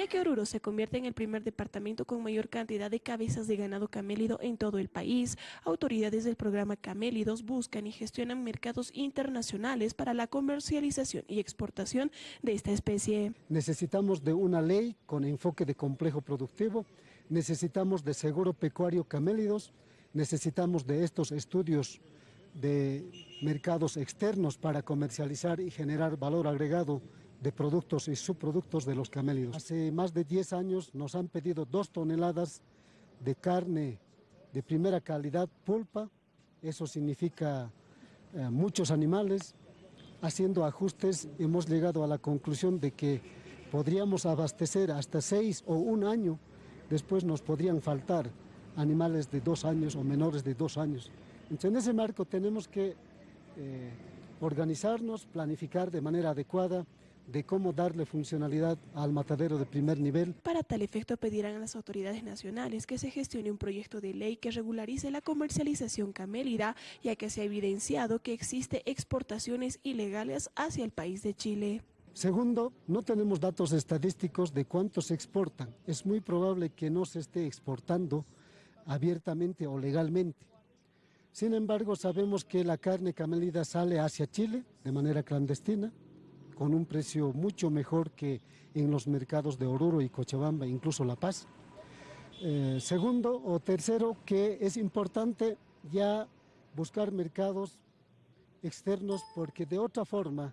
ya que Oruro se convierte en el primer departamento con mayor cantidad de cabezas de ganado camélido en todo el país. Autoridades del programa Camélidos buscan y gestionan mercados internacionales para la comercialización y exportación de esta especie. Necesitamos de una ley con enfoque de complejo productivo, necesitamos de seguro pecuario camélidos, necesitamos de estos estudios de mercados externos para comercializar y generar valor agregado de productos y subproductos de los camélidos. Hace más de 10 años nos han pedido dos toneladas de carne de primera calidad pulpa, eso significa eh, muchos animales. Haciendo ajustes hemos llegado a la conclusión de que podríamos abastecer hasta seis o un año, después nos podrían faltar animales de dos años o menores de dos años. Entonces, en ese marco tenemos que eh, organizarnos, planificar de manera adecuada de cómo darle funcionalidad al matadero de primer nivel. Para tal efecto pedirán a las autoridades nacionales que se gestione un proyecto de ley que regularice la comercialización camélida, ya que se ha evidenciado que existe exportaciones ilegales hacia el país de Chile. Segundo, no tenemos datos estadísticos de cuánto se exportan. Es muy probable que no se esté exportando abiertamente o legalmente. Sin embargo, sabemos que la carne camelida sale hacia Chile de manera clandestina, con un precio mucho mejor que en los mercados de Oruro y Cochabamba, incluso La Paz. Eh, segundo o tercero, que es importante ya buscar mercados externos porque de otra forma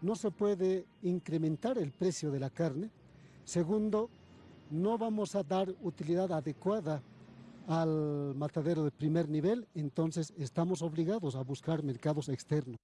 no se puede incrementar el precio de la carne. Segundo, no vamos a dar utilidad adecuada al matadero de primer nivel, entonces estamos obligados a buscar mercados externos.